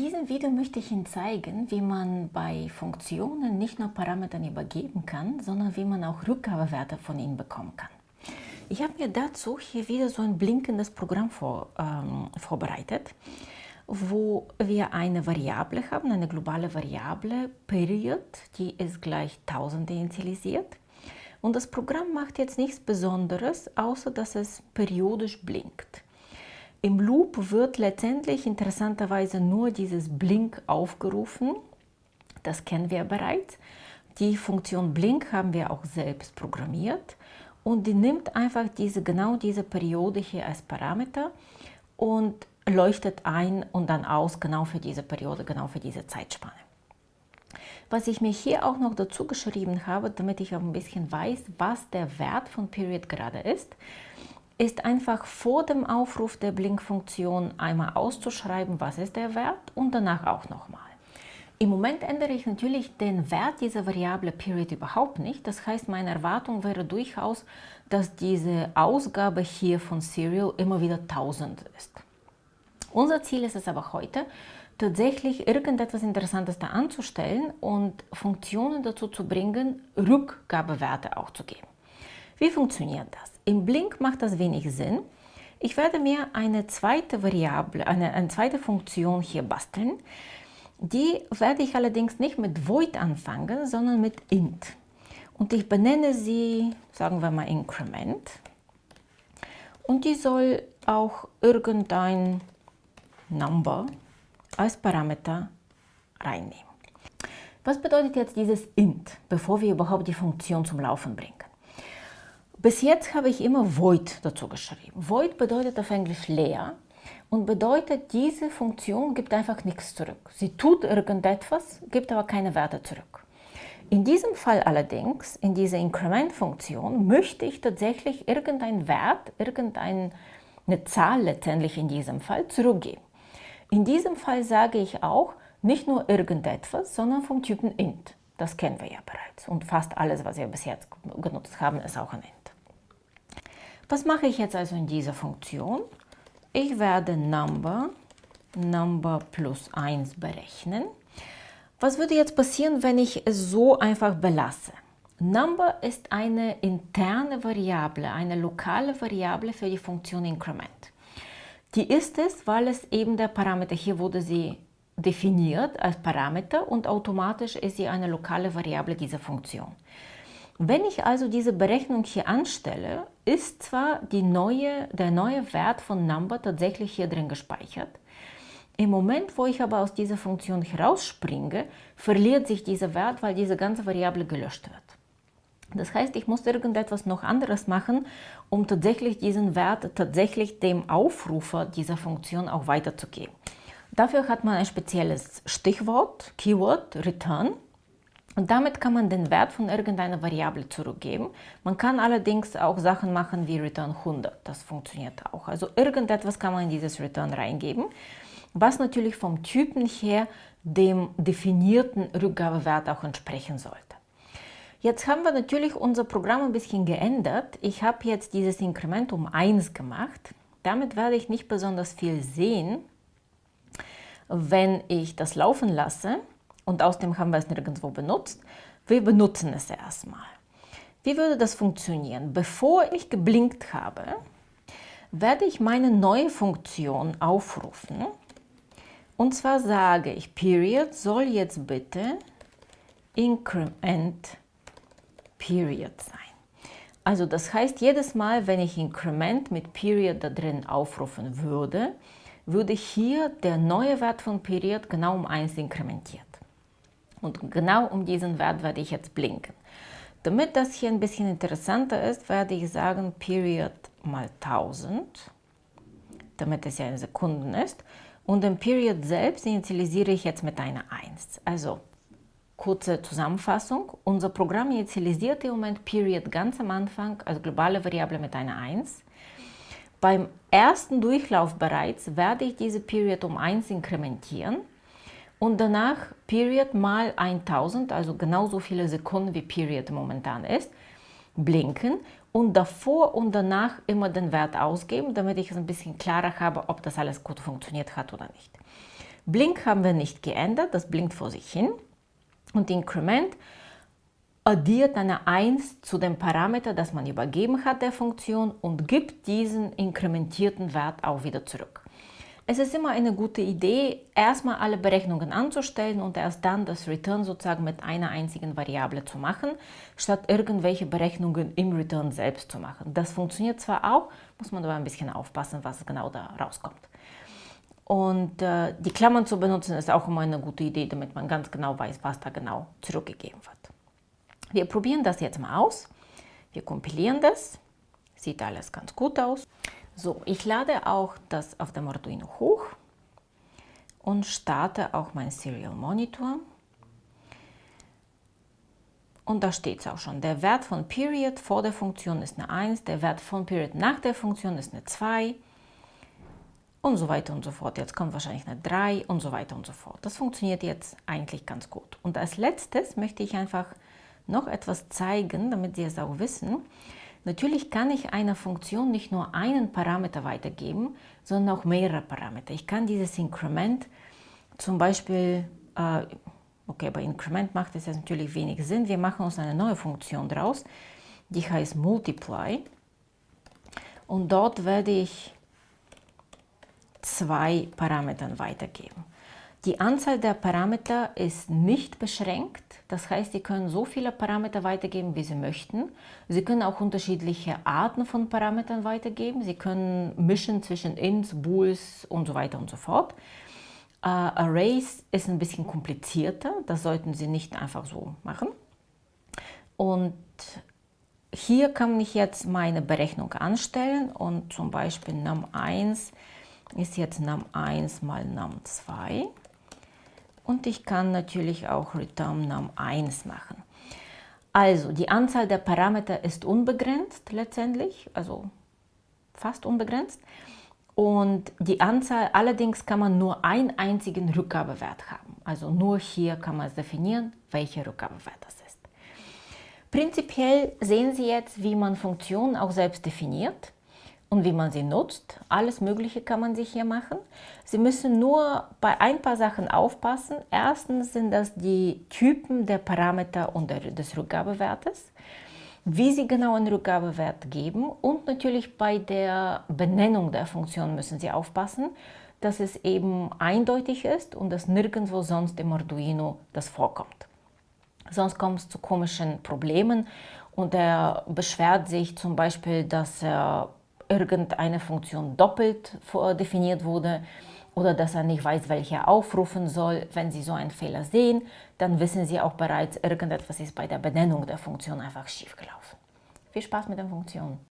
diesem Video möchte ich Ihnen zeigen, wie man bei Funktionen nicht nur Parametern übergeben kann, sondern wie man auch Rückgabewerte von ihnen bekommen kann. Ich habe mir dazu hier wieder so ein blinkendes Programm vor, ähm, vorbereitet, wo wir eine Variable haben, eine globale Variable, Period, die ist gleich 1000 initialisiert. Und das Programm macht jetzt nichts Besonderes, außer dass es periodisch blinkt. Im Loop wird letztendlich interessanterweise nur dieses Blink aufgerufen. Das kennen wir bereits. Die Funktion Blink haben wir auch selbst programmiert und die nimmt einfach diese, genau diese Periode hier als Parameter und leuchtet ein und dann aus, genau für diese Periode, genau für diese Zeitspanne. Was ich mir hier auch noch dazu geschrieben habe, damit ich auch ein bisschen weiß, was der Wert von Period gerade ist, ist einfach vor dem Aufruf der Blinkfunktion einmal auszuschreiben, was ist der Wert und danach auch nochmal. Im Moment ändere ich natürlich den Wert dieser Variable Period überhaupt nicht. Das heißt, meine Erwartung wäre durchaus, dass diese Ausgabe hier von Serial immer wieder 1000 ist. Unser Ziel ist es aber heute, tatsächlich irgendetwas Interessantes da anzustellen und Funktionen dazu zu bringen, Rückgabewerte auch zu geben. Wie funktioniert das? Im Blink macht das wenig Sinn. Ich werde mir eine zweite Variable, eine, eine zweite Funktion hier basteln. Die werde ich allerdings nicht mit Void anfangen, sondern mit int. Und ich benenne sie, sagen wir mal Increment. Und die soll auch irgendein Number als Parameter reinnehmen. Was bedeutet jetzt dieses int, bevor wir überhaupt die Funktion zum Laufen bringen? Bis jetzt habe ich immer void dazu geschrieben. Void bedeutet auf Englisch leer und bedeutet, diese Funktion gibt einfach nichts zurück. Sie tut irgendetwas, gibt aber keine Werte zurück. In diesem Fall allerdings, in dieser Increment-Funktion, möchte ich tatsächlich irgendeinen Wert, irgendeine Zahl letztendlich in diesem Fall zurückgeben. In diesem Fall sage ich auch nicht nur irgendetwas, sondern vom Typen int. Das kennen wir ja bereits und fast alles, was wir bis jetzt genutzt haben, ist auch ein int. Was mache ich jetzt also in dieser Funktion? Ich werde Number, Number plus 1 berechnen. Was würde jetzt passieren, wenn ich es so einfach belasse? Number ist eine interne Variable, eine lokale Variable für die Funktion Increment. Die ist es, weil es eben der Parameter, hier wurde sie definiert als Parameter und automatisch ist sie eine lokale Variable dieser Funktion. Wenn ich also diese Berechnung hier anstelle, ist zwar neue, der neue Wert von Number tatsächlich hier drin gespeichert. Im Moment, wo ich aber aus dieser Funktion herausspringe, verliert sich dieser Wert, weil diese ganze Variable gelöscht wird. Das heißt, ich muss irgendetwas noch anderes machen, um tatsächlich diesen Wert tatsächlich dem Aufrufer dieser Funktion auch weiterzugeben. Dafür hat man ein spezielles Stichwort, Keyword, Return. Und damit kann man den Wert von irgendeiner Variable zurückgeben. Man kann allerdings auch Sachen machen wie Return 100. Das funktioniert auch. Also irgendetwas kann man in dieses Return reingeben, was natürlich vom Typen her dem definierten Rückgabewert auch entsprechen sollte. Jetzt haben wir natürlich unser Programm ein bisschen geändert. Ich habe jetzt dieses Inkrement um 1 gemacht. Damit werde ich nicht besonders viel sehen, wenn ich das laufen lasse und außerdem haben wir es nirgendwo benutzt. Wir benutzen es erstmal. Wie würde das funktionieren? Bevor ich geblinkt habe, werde ich meine neue Funktion aufrufen. Und zwar sage ich, Period soll jetzt bitte Increment Period sein. Also das heißt, jedes Mal, wenn ich Increment mit Period da drin aufrufen würde, würde hier der neue Wert von Period genau um 1 inkrementiert. Und genau um diesen Wert werde ich jetzt blinken. Damit das hier ein bisschen interessanter ist, werde ich sagen Period mal 1000, damit es ja in Sekunden ist. Und den Period selbst initialisiere ich jetzt mit einer 1. Also kurze Zusammenfassung. Unser Programm initialisiert im Moment Period ganz am Anfang, also globale Variable mit einer 1. Beim ersten Durchlauf bereits werde ich diese Period um 1 inkrementieren und danach Period mal 1000, also genauso viele Sekunden wie Period momentan ist, blinken und davor und danach immer den Wert ausgeben, damit ich es ein bisschen klarer habe, ob das alles gut funktioniert hat oder nicht. Blink haben wir nicht geändert, das blinkt vor sich hin. Und Increment addiert eine 1 zu dem Parameter, das man übergeben hat der Funktion und gibt diesen inkrementierten Wert auch wieder zurück. Es ist immer eine gute Idee, erstmal alle Berechnungen anzustellen und erst dann das Return sozusagen mit einer einzigen Variable zu machen, statt irgendwelche Berechnungen im Return selbst zu machen. Das funktioniert zwar auch, muss man aber ein bisschen aufpassen, was genau da rauskommt. Und äh, die Klammern zu benutzen ist auch immer eine gute Idee, damit man ganz genau weiß, was da genau zurückgegeben wird. Wir probieren das jetzt mal aus. Wir kompilieren das. Sieht alles ganz gut aus. So, ich lade auch das auf dem Arduino hoch und starte auch mein Serial Monitor. Und da steht es auch schon. Der Wert von Period vor der Funktion ist eine 1, der Wert von Period nach der Funktion ist eine 2 und so weiter und so fort. Jetzt kommt wahrscheinlich eine 3 und so weiter und so fort. Das funktioniert jetzt eigentlich ganz gut. Und als letztes möchte ich einfach noch etwas zeigen, damit Sie es auch wissen. Natürlich kann ich einer Funktion nicht nur einen Parameter weitergeben, sondern auch mehrere Parameter. Ich kann dieses Increment zum Beispiel, äh, okay, bei Increment macht es jetzt natürlich wenig Sinn, wir machen uns eine neue Funktion draus, die heißt Multiply und dort werde ich zwei Parametern weitergeben. Die Anzahl der Parameter ist nicht beschränkt, das heißt, Sie können so viele Parameter weitergeben, wie Sie möchten. Sie können auch unterschiedliche Arten von Parametern weitergeben. Sie können mischen zwischen Ints, Bools und so weiter und so fort. Uh, Arrays ist ein bisschen komplizierter, das sollten Sie nicht einfach so machen. Und hier kann ich jetzt meine Berechnung anstellen und zum Beispiel num1 ist jetzt num1 mal num2 und ich kann natürlich auch return num 1 machen. Also die Anzahl der Parameter ist unbegrenzt letztendlich, also fast unbegrenzt. Und die Anzahl, allerdings kann man nur einen einzigen Rückgabewert haben. Also nur hier kann man es definieren, welcher Rückgabewert das ist. Prinzipiell sehen Sie jetzt, wie man Funktionen auch selbst definiert und wie man sie nutzt. Alles Mögliche kann man sich hier machen. Sie müssen nur bei ein paar Sachen aufpassen. Erstens sind das die Typen der Parameter und des Rückgabewertes, wie Sie genau einen Rückgabewert geben und natürlich bei der Benennung der Funktion müssen Sie aufpassen, dass es eben eindeutig ist und dass nirgendwo sonst im Arduino das vorkommt. Sonst kommt es zu komischen Problemen und er beschwert sich zum Beispiel, dass er irgendeine Funktion doppelt definiert wurde oder dass er nicht weiß, welche er aufrufen soll. Wenn Sie so einen Fehler sehen, dann wissen Sie auch bereits, irgendetwas ist bei der Benennung der Funktion einfach schiefgelaufen. Viel Spaß mit den Funktionen!